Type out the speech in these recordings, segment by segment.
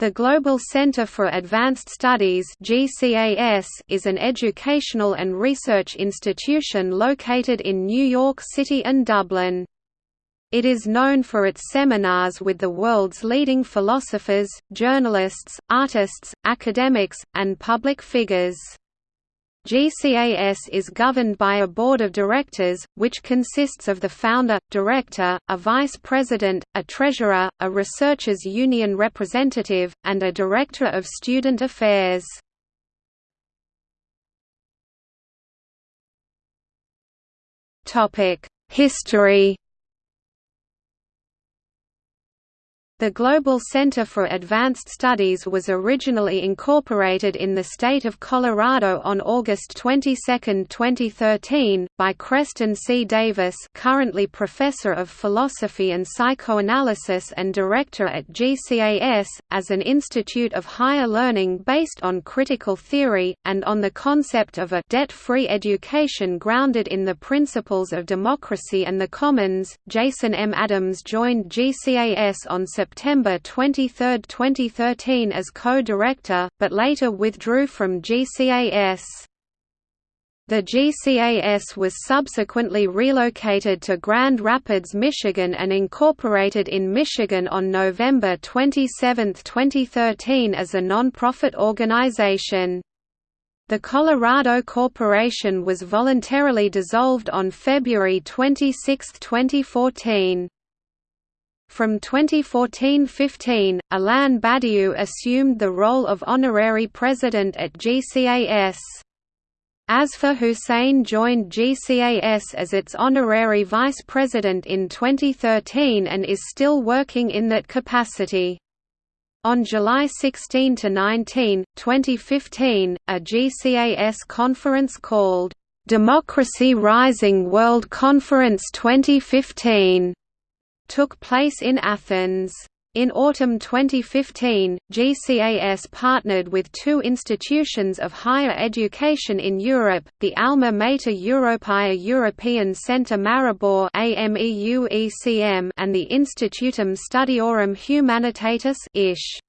The Global Center for Advanced Studies is an educational and research institution located in New York City and Dublin. It is known for its seminars with the world's leading philosophers, journalists, artists, academics, and public figures. GCAS is governed by a board of directors, which consists of the founder, director, a vice president, a treasurer, a researchers union representative, and a director of student affairs. History The Global Center for Advanced Studies was originally incorporated in the state of Colorado on August 22, 2013, by Creston C. Davis currently Professor of Philosophy and Psychoanalysis and Director at GCAS, as an institute of higher learning based on critical theory, and on the concept of a debt-free education grounded in the principles of democracy and the commons. Jason M. Adams joined GCAS on September September 23, 2013 as co-director, but later withdrew from GCAS. The GCAS was subsequently relocated to Grand Rapids, Michigan and incorporated in Michigan on November 27, 2013 as a nonprofit organization. The Colorado Corporation was voluntarily dissolved on February 26, 2014. From 2014–15, Alain Badiou assumed the role of honorary president at GCAS. Asfar Hussein joined GCAS as its honorary vice president in 2013 and is still working in that capacity. On July 16–19, 2015, a GCAS conference called, "'Democracy Rising World Conference 2015' took place in Athens. In autumn 2015, GCAS partnered with two institutions of higher education in Europe, the Alma Mater Europaea European Centre Maribor and the Institutum Studiorum Humanitatis ISH.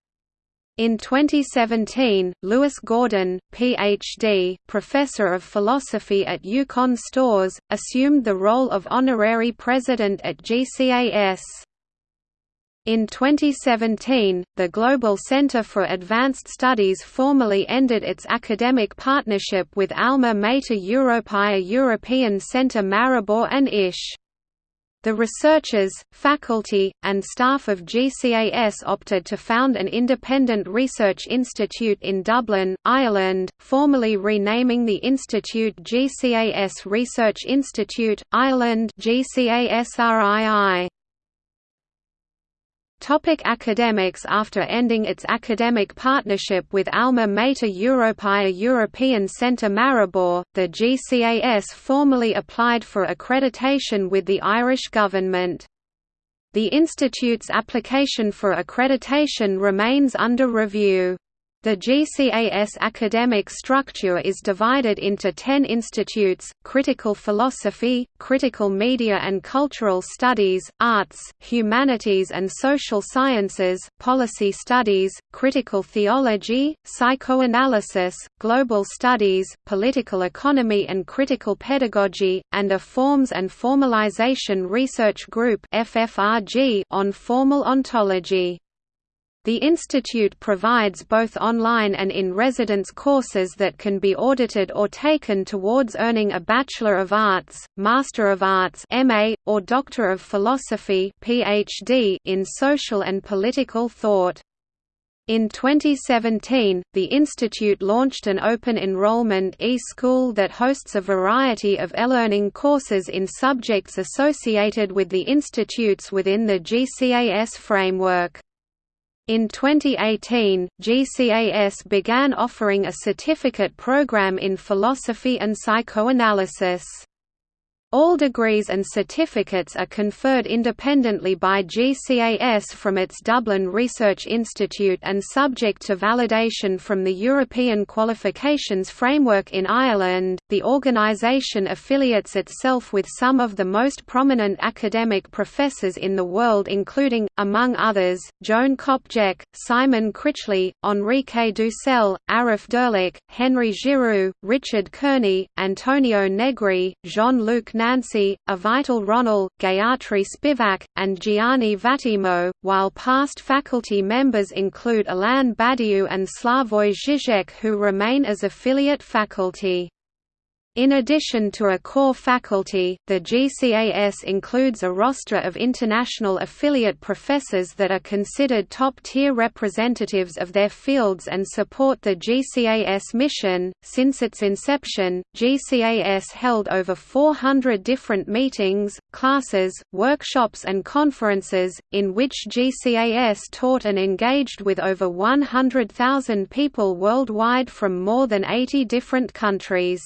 In 2017, Lewis Gordon, Ph.D., professor of philosophy at UConn Storrs, assumed the role of honorary president at GCAS. In 2017, the Global Center for Advanced Studies formally ended its academic partnership with Alma Mater Europaea European Centre Maribor and ISH. The researchers, faculty, and staff of GCAS opted to found an independent research institute in Dublin, Ireland, formally renaming the institute GCAS Research Institute, Ireland GCASRII. Topic academics After ending its academic partnership with Alma Mater Europaea European Centre Maribor, the GCAS formally applied for accreditation with the Irish government. The institute's application for accreditation remains under review. The GCAS academic structure is divided into ten institutes, critical philosophy, critical media and cultural studies, arts, humanities and social sciences, policy studies, critical theology, psychoanalysis, global studies, political economy and critical pedagogy, and a Forms and Formalization Research Group on formal ontology. The institute provides both online and in-residence courses that can be audited or taken towards earning a Bachelor of Arts, Master of Arts (MA) or Doctor of Philosophy (PhD) in social and political thought. In 2017, the institute launched an open enrollment e-school that hosts a variety of e-learning courses in subjects associated with the institutes within the GCAS framework. In 2018, GCAS began offering a certificate program in philosophy and psychoanalysis. All degrees and certificates are conferred independently by GCAS from its Dublin Research Institute and subject to validation from the European Qualifications Framework in Ireland. The organisation affiliates itself with some of the most prominent academic professors in the world, including, among others, Joan Copjec, Simon Critchley, Enrique Dussel, Arif Dirlik, Henry Giroux, Richard Kearney, Antonio Negri, Jean-Luc Nancy, Avital Ronell, Gayatri Spivak, and Gianni Vattimo, while past faculty members include Alain Badiou and Slavoj Žižek who remain as affiliate faculty. In addition to a core faculty, the GCAS includes a roster of international affiliate professors that are considered top-tier representatives of their fields and support the GCAS mission. Since its inception, GCAS held over 400 different meetings, classes, workshops and conferences, in which GCAS taught and engaged with over 100,000 people worldwide from more than 80 different countries.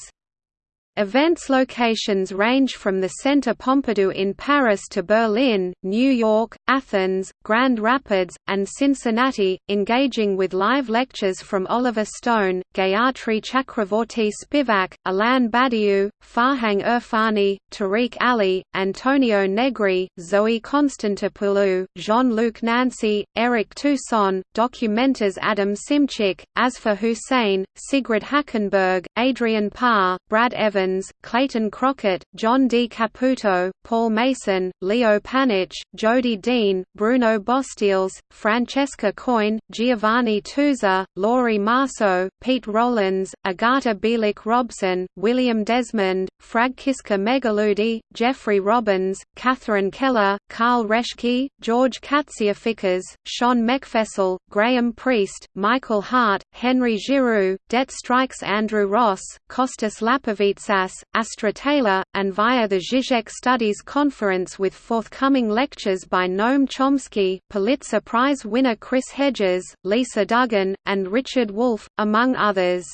Events locations range from the Centre Pompidou in Paris to Berlin, New York, Athens, Grand Rapids, and Cincinnati, engaging with live lectures from Oliver Stone, Gayatri Chakravorty Spivak, Alain Badiou, Farhang Erfani, Tariq Ali, Antonio Negri, Zoe Constantopoulou, Jean-Luc Nancy, Eric Toussaint, documenters Adam Szymczyk, Asfar Hussain, Sigrid Hackenberg, Adrian Parr, Brad Evans, Clayton Crockett, John D. Caputo, Paul Mason, Leo Panitch, Jodi Dean, Bruno Bosteels, Francesca Coin, Giovanni Tusa, Laurie Marceau, Pete Rollins, Agata Bielik Robson, William Desmond, Fragkiska Megaloudi, Jeffrey Robbins, Catherine Keller, Carl Raschke, George Katsiaficas, Sean McFessel, Graham Priest, Michael Hardt, Henry Giroux, Det Strikes Andrew Ross, Kostas Lapavitsas Astra Taylor, and via the Zizek Studies Conference with forthcoming lectures by Noam Chomsky, Pulitzer Prize winner Chris Hedges, Lisa Duggan, and Richard Wolff, among others.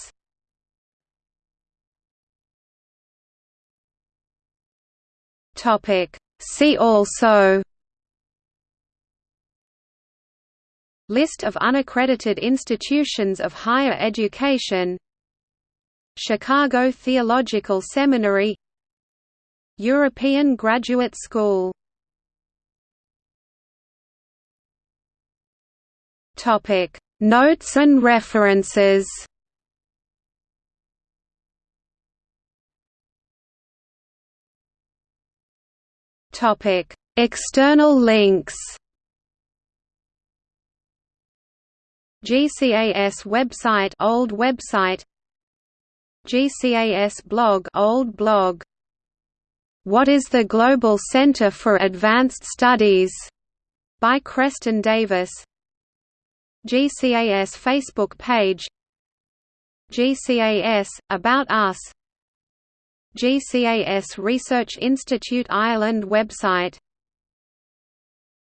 See also List of unaccredited institutions of higher education. Chicago Theological Seminary. European Graduate School. Notes and references. External links GCAS website old website. GCAS blog old blog. What is the Global Center for Advanced Studies? By Creston Davis. GCAS Facebook page. GCAS About Us. GCAS Research Institute Ireland website